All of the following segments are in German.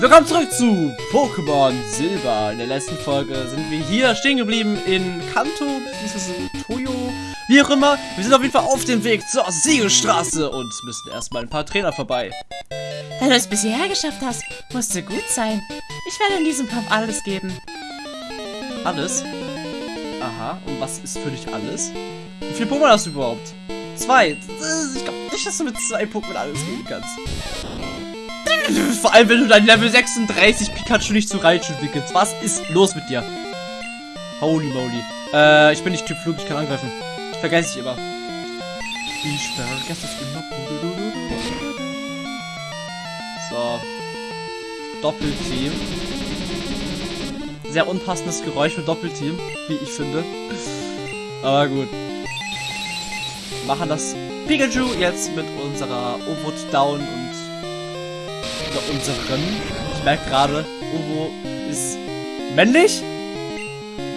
Willkommen zurück zu Pokémon Silber. In der letzten Folge sind wir hier stehen geblieben in Kanto, bzw. Toyo, wie auch immer. Wir sind auf jeden Fall auf dem Weg zur Siegelstraße und müssen erstmal ein paar Trainer vorbei. Da du es bis hierher geschafft hast, musst du gut sein. Ich werde in diesem Kampf alles geben. Alles? Aha, und was ist für dich alles? Wie viele Pokémon hast du überhaupt? Zwei. Ich glaube nicht, dass du mit zwei Pokémon alles geben kannst. Vor allem, wenn du dein Level 36 Pikachu nicht zu Raichu entwickelst. Was ist los mit dir? Holy moly. Äh, ich bin nicht Typ Flug, ich kann angreifen. Vergesse ich immer. Ich vergesse es immer. So. Doppelteam. Sehr unpassendes Geräusch für Doppelteam, wie ich finde. Aber gut. Machen das Pikachu jetzt mit unserer Ovot Down und oder unseren. Ich merke gerade, Ovo ist männlich.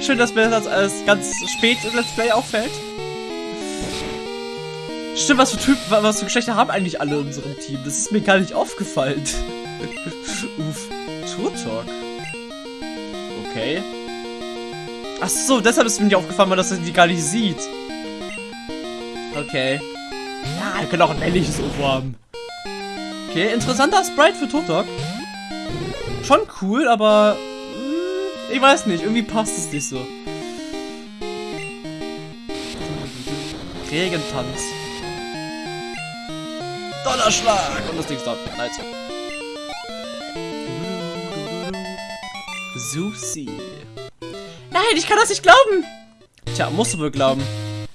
Schön, dass mir das alles ganz spät im Let's Play auffällt. Stimmt, was für Typen, was für Geschlechter haben eigentlich alle in unserem Team? Das ist mir gar nicht aufgefallen. Uff. Turtok. Okay. Ach so, deshalb ist mir nicht aufgefallen, weil das die gar nicht sieht. Okay. Ja, wir können auch ein männliches Ovo haben. Okay, interessanter Sprite für Totok. Schon cool, aber hm, ich weiß nicht, irgendwie passt es nicht so. Regentanz. Donnerschlag! Und das Ding stoppt. Nice. Susi. Nein, ich kann das nicht glauben. Tja, musst du wohl glauben.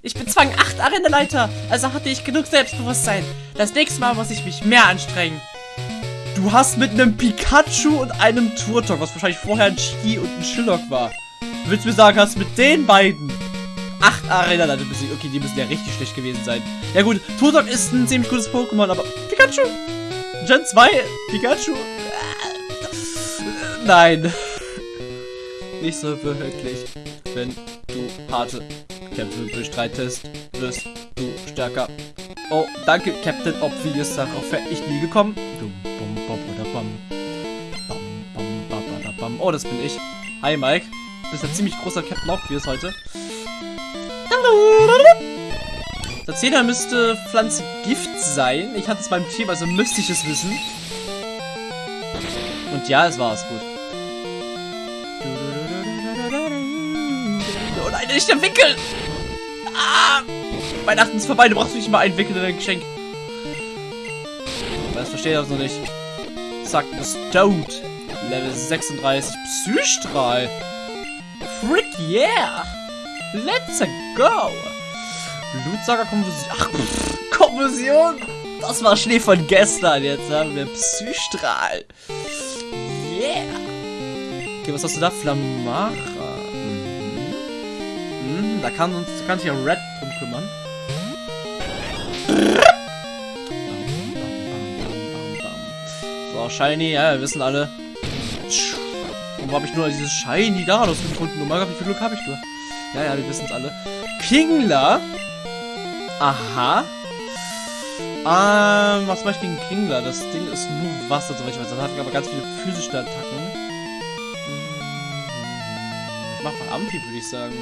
Ich bezwang acht Arena-Leiter, also hatte ich genug Selbstbewusstsein. Das nächste Mal muss ich mich mehr anstrengen. Du hast mit einem Pikachu und einem Turtok, was wahrscheinlich vorher ein Chi und ein Shillock war. Du willst mir sagen, hast mit den beiden acht Arena-Leiter besiegt. Okay, die müssen ja richtig schlecht gewesen sein. Ja gut, Turtok ist ein ziemlich gutes Pokémon, aber Pikachu? Gen 2? Pikachu? Nein. Nicht so wirklich. Wenn du harte Kämpfe bestreitest, wirst du stärker. Oh, danke, Captain Obvious. Darauf wäre ich nie gekommen. Oh, das bin ich. Hi, Mike. Du bist ein ziemlich großer Captain Obvious heute. Der Zehner müsste Pflanze Gift sein. Ich hatte es beim Team, also müsste ich es wissen. Und ja, es war es gut. Oh nein, nicht der Wickel! Ah! Weihnachten ist vorbei, du brauchst nicht mal einwickeln in dein Geschenk. Das verstehe ich auch noch nicht. Zack, das Toad. Level 36 Psystrahl. Frick yeah! Let's go! Blutsager Konfusion. Ach, pff, Konfusion! Das war Schnee von gestern. Jetzt haben wir Psystrahl. Yeah! Okay, was hast du da? Flamara. Mhm. Da kann, uns, kann sich ja Red drum kümmern. So, Shiny, ja, wir wissen alle. Warum habe ich nur dieses Shiny da aus dem Grund? Nummer, wie viel Glück habe ich nur? Ja, ja, wir wissen es alle. Kingler. Aha. Ähm, was mache ich gegen Kingler? Das Ding ist nur Wasser, soweit ich weiß. Dann hat aber ganz viele physische Attacken. Ich mach mal Ampi, würde ich sagen.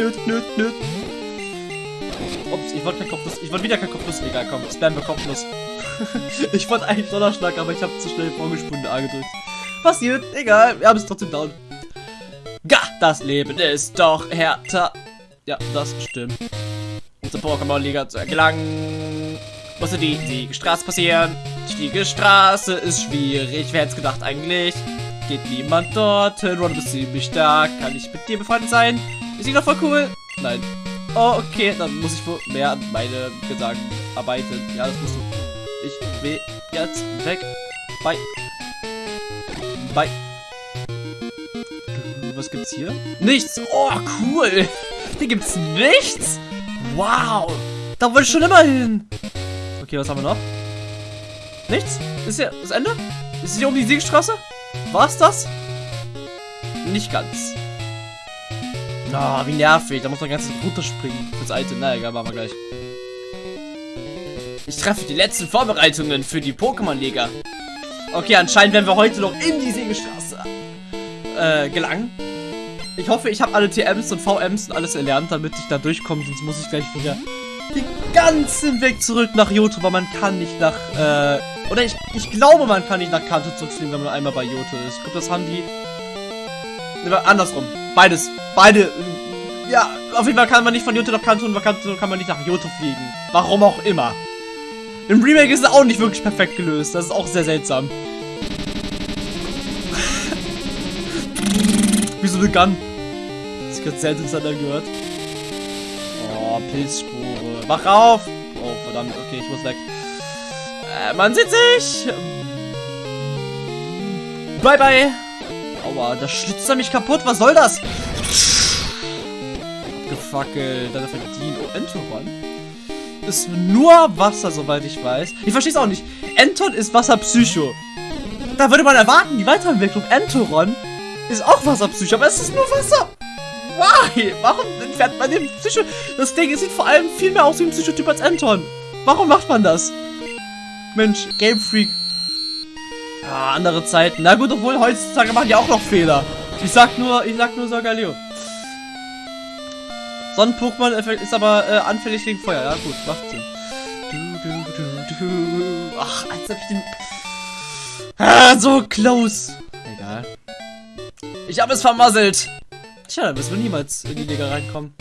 Nöt, nöt, nöt. Ups, ich wollte kein Kopfnuss. Ich wollte wieder kein Kopfnuss. Egal, komm. Spam für Kopfnuss. ich wollte eigentlich Donnerschlag, aber ich habe zu schnell vorgesprungen A gedrückt. Passiert. Egal. Wir haben es trotzdem down. Ga, das Leben ist doch härter. Ja, das stimmt. Zur Pokémon-Liga zu gelangen, musste die Siegestraße passieren. Die Siegestraße ist schwierig. Wer hätte es gedacht eigentlich? Geht niemand dorthin. Ron, bist ziemlich stark. Kann ich mit dir befreundet sein? Ist sie doch voll cool? Nein. Oh, okay, dann muss ich wohl mehr an meine Gedanken arbeiten. Ja, das musst du. Ich will jetzt weg. Bye. Bye. Was gibt's hier? Nichts. Oh, cool. Hier gibt's nichts. Wow. Da wollte ich schon immer hin. Okay, was haben wir noch? Nichts? Ist hier das Ende? Ist hier um die Siegstraße? War's das? Nicht ganz. Na, oh, wie nervig. Da muss man ganz runterspringen. Das alte. Na egal, machen wir gleich. Ich treffe die letzten Vorbereitungen für die Pokémon-Liga. Okay, anscheinend werden wir heute noch in die Sägestraße äh, gelangen. Ich hoffe, ich habe alle TMs und VMs und alles erlernt, damit ich da durchkomme, sonst muss ich gleich wieder den ganzen Weg zurück nach Johto, weil man kann nicht nach, äh, oder ich, ich glaube, man kann nicht nach Kanto zurückfliegen, wenn man einmal bei Johto ist. Ich glaube, das haben die, andersrum, beides, beide, ja, auf jeden Fall kann man nicht von Johto nach Kanto und Kanto kann man nicht nach Johto fliegen. Warum auch immer. Im Remake ist es auch nicht wirklich perfekt gelöst, das ist auch sehr seltsam. Wie so eine Gun. Das ist ganz sehr interessant angehört. Oh, Pilzspore. Wach auf! Oh, verdammt. Okay, ich muss weg. Äh, man sieht sich! Bye, bye! Aua, da schlitzt er mich kaputt. Was soll das? Abgefackelt. Dann verdient. Oh, Entoron. Ist nur Wasser, soweit ich weiß. Ich verstehe es auch nicht. Enton ist Wasserpsycho. Da würde man erwarten, die Weiterentwicklung Entoron ist auch Wasserpsycho, aber es ist nur Wasser. Why? Warum entfernt man den Psycho... Das Ding sieht vor allem viel mehr aus wie ein Psychotyp als Anton. Warum macht man das? Mensch, Game Freak. Ah, andere Zeiten. Na gut, obwohl heutzutage machen die auch noch Fehler. Ich sag nur, ich sag nur Sorgaleo. Sonnen-Pokémon ist aber äh, anfällig gegen Feuer. Ja gut, macht Sinn. Ach, als ob ich den... Ah, so close. Egal. Ich habe es vermasselt. Tja, dann müssen wir niemals in die Liga reinkommen.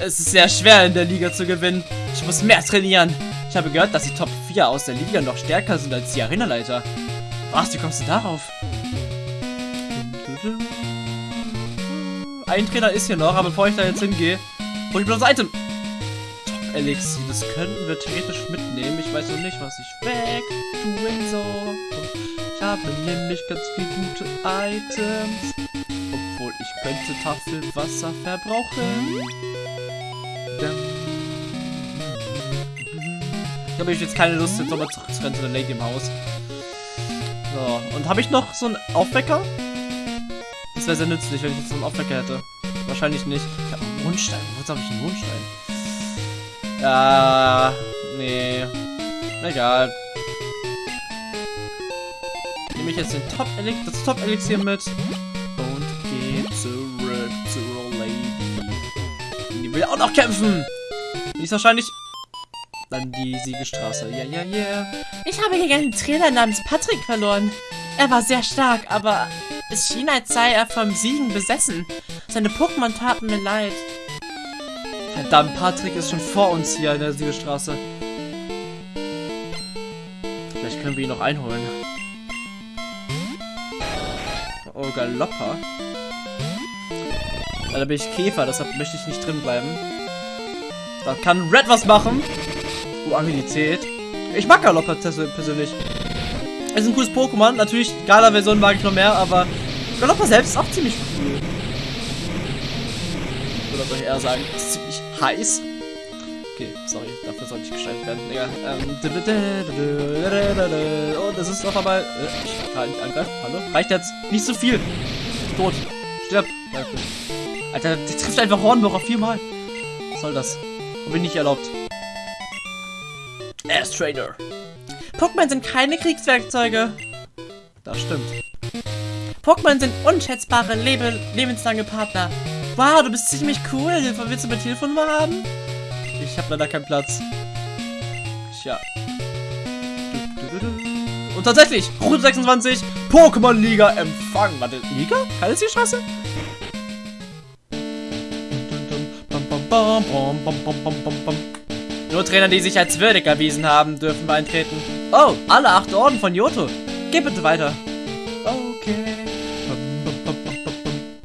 Es ist sehr schwer in der Liga zu gewinnen. Ich muss mehr trainieren. Ich habe gehört, dass die Top 4 aus der Liga noch stärker sind als die Arenaleiter. Was, wie kommst du darauf? Ein Trainer ist hier noch, aber bevor ich da jetzt hingehe, hol ich bloß ein Item. Elixir, das könnten wir theoretisch mitnehmen. Ich weiß noch nicht, was ich weg tun soll. Ich habe nämlich ganz viele gute Items. Obwohl, ich könnte Tafelwasser verbrauchen. Ich habe jetzt keine Lust, jetzt nochmal zurückzurennen zu der Lady im Haus. So, und habe ich noch so einen Aufwecker? Das wäre sehr nützlich, wenn ich jetzt so einen Aufwecker hätte. Wahrscheinlich nicht. Ich habe einen Mondstein. Wozu habe ich einen Mondstein? Ja, nee. Egal. Nehme ich jetzt den Top -Elix das Top Elixier mit und gehe zurück zur Lady. Die will auch noch kämpfen. Die ist wahrscheinlich dann die Siegestraße. Ja, ja, ja. Ich habe gegen einen Trainer namens Patrick verloren. Er war sehr stark, aber es schien, als sei er vom Siegen besessen. Seine Pokémon taten mir leid. Verdammt, Patrick ist schon vor uns hier in der Siegestraße. Vielleicht können wir ihn noch einholen. Oh, Galopper. Da bin ich Käfer, deshalb möchte ich nicht drin bleiben. Da kann Red was machen. Oh, Agilität. Ich mag Galopper persönlich. Ist ein cooles Pokémon. Natürlich, Gala-Version mag ich noch mehr, aber Galopper selbst ist auch ziemlich cool. Oder soll ich eher sagen, ist ziemlich heiß. Okay, sorry, dafür sollte ich gestaltet werden. Egal. Ähm, oh, das ist aber. Äh, ich kann nicht angreifen. Hallo? Reicht jetzt. Nicht so viel. Tot. Stirb. Alter, der trifft einfach Hornbohrer viermal. Was soll das? Und bin nicht erlaubt. Trainer. Pokémon sind keine Kriegswerkzeuge. Das stimmt. Pokémon sind unschätzbare, lebe lebenslange Partner. Wow, du bist ziemlich cool. Willst du mein Telefonnummer haben? Ich habe leider keinen Platz. Tja. Und tatsächlich, Route 26, Pokémon Liga empfangen. Warte, Liga? Keine Zielstraße? Nur Trainer, die sich als würdig erwiesen haben, dürfen beitreten. Oh, alle acht Orden von Johto. Geh bitte weiter. Okay.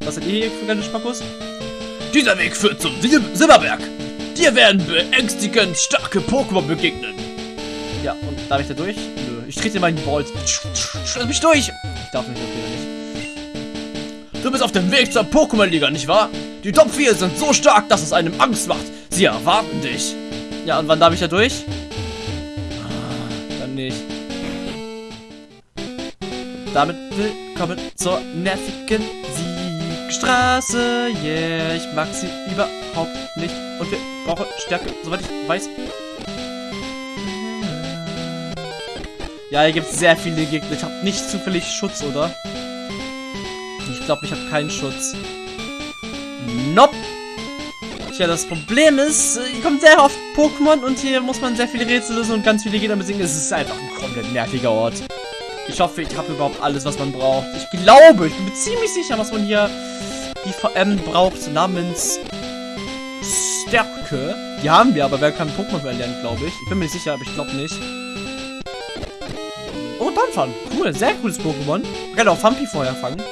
Was sind ihr hier für kleine Spackos? Dieser Weg führt zum Sil Silberberg. Dir werden beängstigend starke Pokémon begegnen. Ja, und darf ich da durch? Nö, ich trete in meinen Balls. Lass mich durch! Ich darf nicht, okay, nicht. Du bist auf dem Weg zur Pokémon-Liga, nicht wahr? Die Top 4 sind so stark, dass es einem Angst macht. Sie erwarten dich. Ja, und wann darf ich da durch? Ah, dann nicht. Damit willkommen zur nervigen Siegstraße. Yeah, ich mag sie überhaupt nicht. Und wir brauchen Stärke, soweit ich weiß. Ja, hier gibt es sehr viele Gegner. Ich habe nicht zufällig Schutz, oder? Ich glaube, ich habe keinen Schutz. Nope. Tja, das Problem ist, äh, hier kommt sehr oft Pokémon und hier muss man sehr viele Rätsel lösen und ganz viele Gegner besiegen. Es ist einfach ein komplett nerviger Ort. Ich hoffe, ich habe überhaupt alles, was man braucht. Ich glaube, ich bin ziemlich sicher, was man hier die VM braucht, namens Stärke. Die haben wir, aber wir können Pokémon mehr lernen, glaube ich. Ich bin mir nicht sicher, aber ich glaube nicht. Oh, Donphan. Cool, sehr cooles Pokémon. Man kann auch Fampi vorher fangen.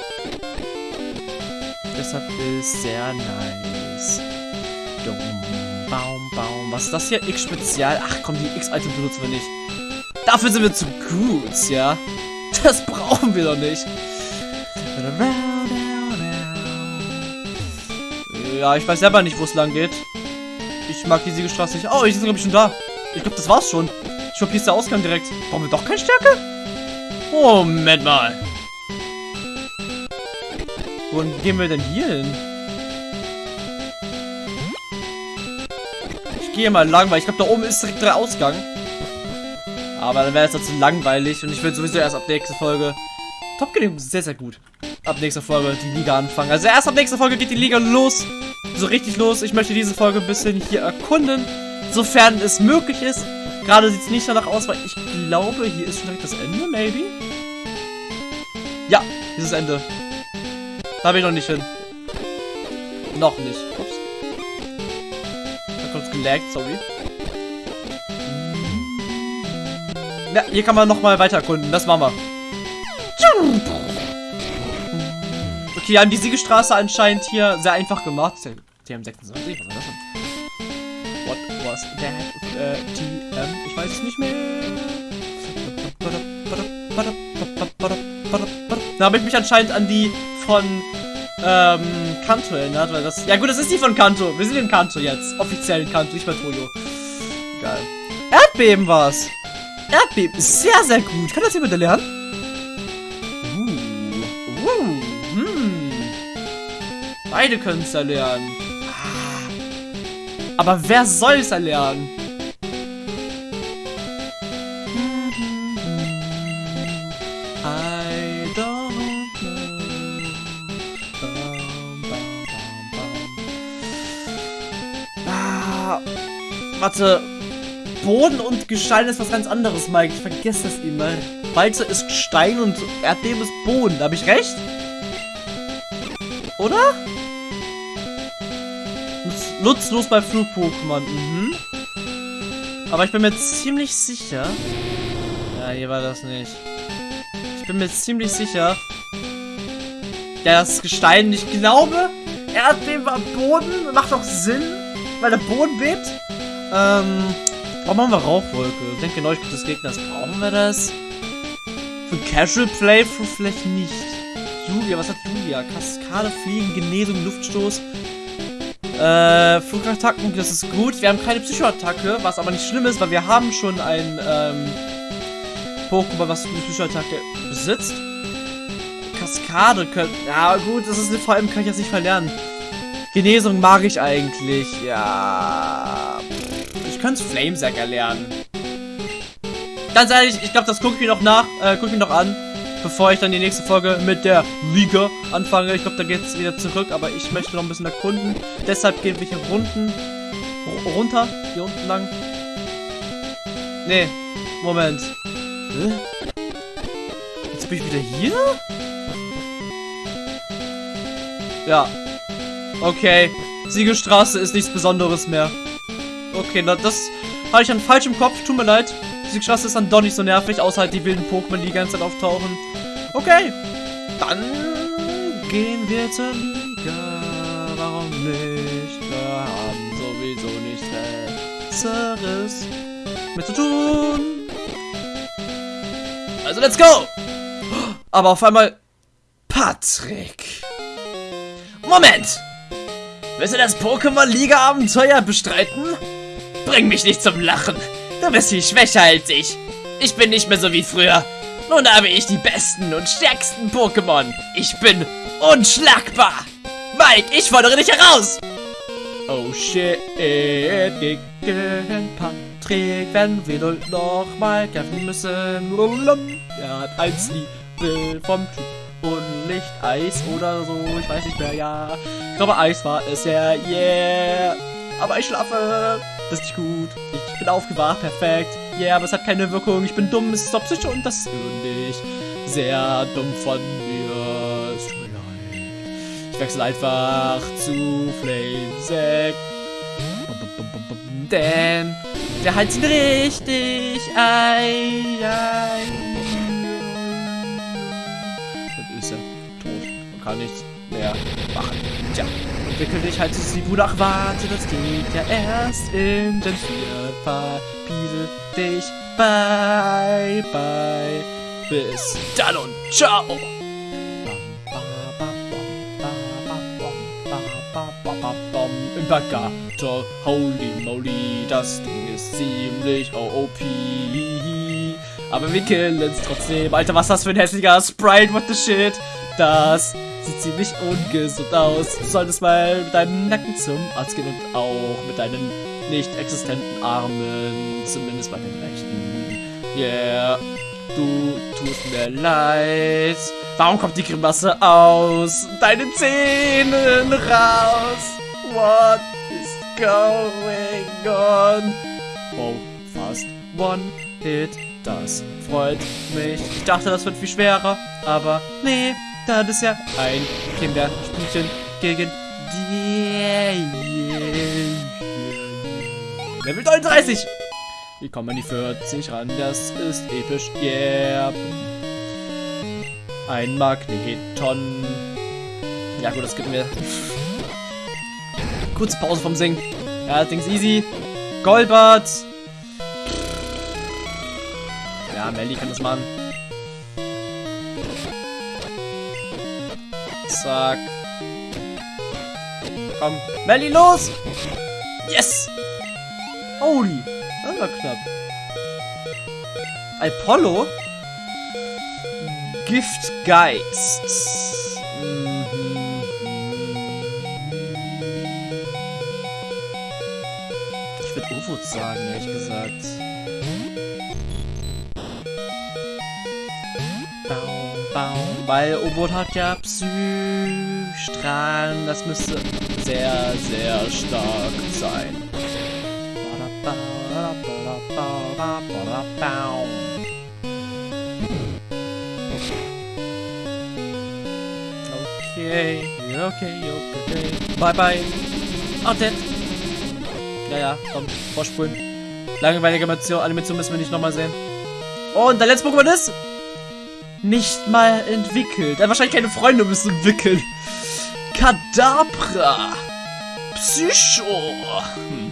Deshalb ist sehr nice. Baum, Baum. Was ist das hier? X-Spezial. Ach komm, die X-Item benutzen wir nicht. Dafür sind wir zu gut, ja. Das brauchen wir doch nicht. Ja, ich weiß selber nicht, wo es lang geht. Ich mag die Siegestraße nicht. Oh, ich bin glaube ich schon da. Ich glaube, das war's schon. Ich glaube, hier ist der Ausgang direkt. Brauchen wir doch keine Stärke? Moment mal. Wo gehen wir denn hier hin? Gehe mal lang, weil ich glaube, da oben ist direkt der Ausgang. Aber dann wäre es dazu langweilig und ich will sowieso erst ab nächster Folge. Top Game sehr, sehr gut. Ab nächster Folge die Liga anfangen. Also erst ab nächster Folge geht die Liga los. So richtig los. Ich möchte diese Folge ein bisschen hier erkunden. Sofern es möglich ist. Gerade sieht es nicht danach aus, weil ich glaube, hier ist schon das Ende, maybe. Ja, dieses Ende. Da will ich noch nicht hin. Noch nicht. Gelaggt, sorry. Ja, hier kann man nochmal weiter erkunden. Das machen wir. Okay, haben die Siegestraße anscheinend hier sehr einfach gemacht. TM26, was war das denn? What was that? Äh, TM, ich weiß es nicht mehr. Da habe ich mich anscheinend an die von ähm, Kanto erinnert, weil das... Ja gut, das ist die von Kanto. Wir sind in Kanto jetzt. Offiziell in Kanto, nicht bei Toyo. Geil. Erdbeben war's. Erdbeben sehr, sehr gut. Kann das jemand lernen? Uh. Uh. Hm. Beide können es erlernen. Ah. Aber wer soll es erlernen? Warte. Boden und Gestein ist was ganz anderes, Mike. Ich vergesse das immer. Walze ist Gestein und Erdbeben ist Boden. Habe ich recht? Oder? Nutz- Nutzlos bei Flug-Pokémon. Mhm. Aber ich bin mir ziemlich sicher. Ja, hier war das nicht. Ich bin mir ziemlich sicher. Ja, das Gestein. Ich glaube, Erdbeben war Boden. Macht doch Sinn, weil der Boden bebt. Ähm. Warum haben wir Rauchwolke? Ich denke, Neuigkeit des Gegners. Brauchen wir das? Für Casual Playthrough vielleicht nicht. Julia, was hat Julia? Kaskade, Fliegen, Genesung, Luftstoß. Äh, Flugattacken, das ist gut. Wir haben keine Psychoattacke, was aber nicht schlimm ist, weil wir haben schon ein, ähm, Pokémon, was eine Psychoattacke besitzt. Kaskade können. Ja, gut, das ist eine VM, kann ich jetzt nicht verlernen. Genesung mag ich eigentlich. Ja. Ich könnte Flamesack erlernen. Ganz ehrlich, ich glaube, das gucke ich mir noch nach, äh, gucke ich mir noch an, bevor ich dann die nächste Folge mit der Liga anfange. Ich glaube, da geht es wieder zurück, aber ich möchte noch ein bisschen erkunden. Deshalb gehen wir hier unten, ru- runter, hier unten lang. Nee, Moment. Hä? Jetzt bin ich wieder hier? Ja. Okay. Siegelstraße ist nichts Besonderes mehr. Okay, na, das hatte ich dann falsch im Kopf. Tut mir leid. Siegelstraße ist dann doch nicht so nervig, außer halt die wilden Pokémon, die die ganze Zeit auftauchen. Okay. Dann gehen wir zur Liga. Warum nicht? Wir haben sowieso nichts Besseres mit zu tun. Also, let's go! Aber auf einmal Patrick. Moment! Willst du das Pokémon-Liga-Abenteuer bestreiten? Bring mich nicht zum Lachen. Du bist viel schwächer als ich. Ich bin nicht mehr so wie früher. Nun habe ich die besten und stärksten Pokémon. Ich bin unschlagbar. Mike, ich fordere dich heraus. Oh shit, gegen Patrick. trägt, wenn wir noch mal kämpfen müssen. Er hat ein Liebe vom Typ und nicht Eis oder so, ich weiß nicht mehr, ja. Ich glaube Eis war es, ja, yeah. Aber ich schlafe, das ist nicht gut. Ich bin aufgewacht, perfekt. Yeah, aber es hat keine Wirkung, ich bin dumm, es ist doch und das ist nicht sehr dumm von mir. Es tut mir leid. Ich wechsle einfach zu Flamesec. Denn der ihn richtig ein. Dann kann nichts mehr machen. Tja, entwickel dich halt zu Sibu. Ach, warte, das geht ja erst in den 4. Verpiesel dich. Bye, bye. Bis dann und ciao. Im Bagger, holy moly, das Ding ist ziemlich OP. Aber wir killen es trotzdem. Alter, was ist das für ein hässlicher Sprite? What the shit? Das sieht ziemlich ungesund aus. Du solltest mal mit deinem Nacken zum Arzt gehen und auch mit deinen nicht existenten Armen. Zumindest bei den rechten. Yeah. Du tust mir leid. Warum kommt die Grimasse aus deinen Zähnen raus? What is going on? Oh, fast one hit. Das freut mich. Ich dachte, das wird viel schwerer, aber nee, das ist ja ein Kinderspielchen gegen die. Level 39! Wie kommen die 40 ran? Das ist episch. Yeah. Ein Magneton. Ja gut, das gibt mir... Kurze Pause vom Singen. Ja, das Ding ist easy. Golbert. Ja, Melly kann das machen. Zack. Komm. Melly, los! Yes! Holy. Das war knapp. Apollo? Giftgeist. Mhm. Ich würde Ufo sagen, ehrlich gesagt. Baum, Baum. Weil Obot hat ja Psystrahlen. Das müsste sehr, sehr stark sein. Okay, okay, okay. Bye bye. Dead. Ja, ja, komm, vorspulen. Langweilige Animation, Animation müssen wir nicht nochmal sehen. Und der letzte Pokémon ist nicht mal entwickelt. Er hat wahrscheinlich keine Freunde, um es zu entwickeln. Kadabra. Psycho. Hm.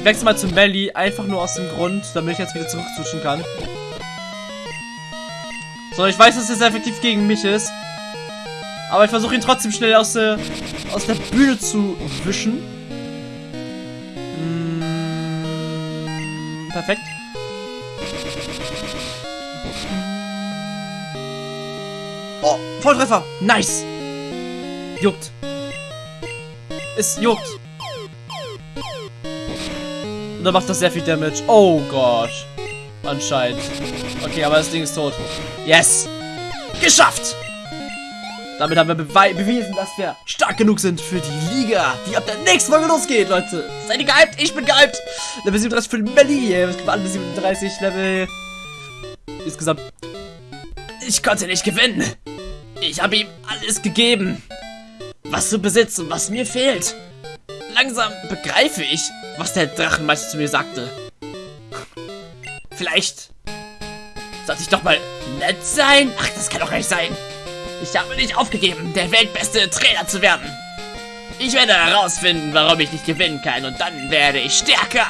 Ich wechsle mal zu Melly, einfach nur aus dem Grund, damit ich jetzt wieder zurückzutschen kann. So, ich weiß, dass er sehr effektiv gegen mich ist. Aber ich versuche ihn trotzdem schnell aus der, aus der Bühne zu wischen. Perfekt. Oh, Volltreffer. Nice. Juckt. Es juckt. Und dann macht das sehr viel Damage. Oh Gott. Anscheinend. Okay, aber das Ding ist tot. Yes. Geschafft. Damit haben wir bewiesen, dass wir stark genug sind für die Liga, die ab der nächsten Folge losgeht, Leute. Seid ihr gehypt? Ich bin gehypt. Level 37 für Melly. Alle 37 Level. Insgesamt. Ich konnte nicht gewinnen. Ich habe ihm alles gegeben. Was du besitzt und was mir fehlt. Langsam begreife ich, was der Drachenmeister zu mir sagte. Vielleicht sollte ich doch mal nett sein? Ach, das kann doch nicht sein. Ich habe nicht aufgegeben, der weltbeste Trainer zu werden. Ich werde herausfinden, warum ich nicht gewinnen kann und dann werde ich stärker.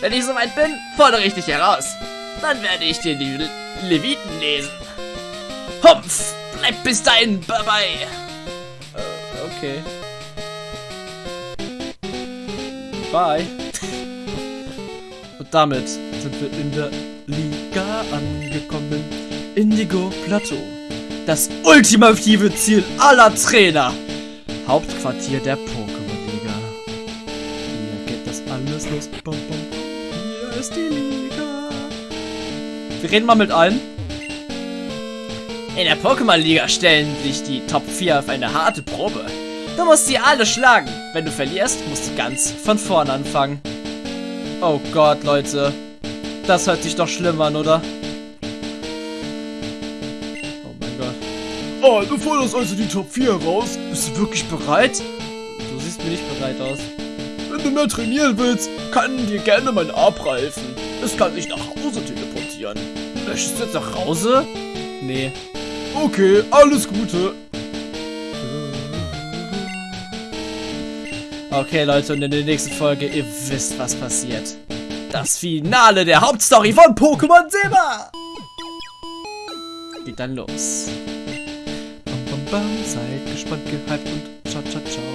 Wenn ich soweit bin, fordere ich dich heraus. Dann werde ich dir die Le Leviten lesen. Humpf, bleib bis dahin dabei. Uh, okay. Bye. Und damit sind wir in der Liga angekommen. Indigo Plateau. Das ultimative Ziel aller Trainer. Hauptquartier der Pokémon-Liga. Hier geht das alles los. Bum, bum. Hier ist die Liga. Wir reden mal mit allen. In der Pokémon-Liga stellen sich die Top 4 auf eine harte Probe. Du musst sie alle schlagen. Wenn du verlierst, musst du ganz von vorn anfangen. Oh Gott, Leute. Das hört sich doch schlimm an, oder? Oh, du forderst also die Top 4 raus? Bist du wirklich bereit? Du siehst mir nicht bereit aus. Wenn du mehr trainieren willst, kann dir gerne mein abreifen. Es kann sich nach Hause teleportieren. Möchtest du jetzt nach Hause? Nee. Okay, alles Gute. Okay, Leute, und in der nächsten Folge, ihr wisst, was passiert. Das Finale der Hauptstory von Pokémon Silber! Geht dann los. Bam, seid gespannt, gehypt und ciao, ciao, ciao.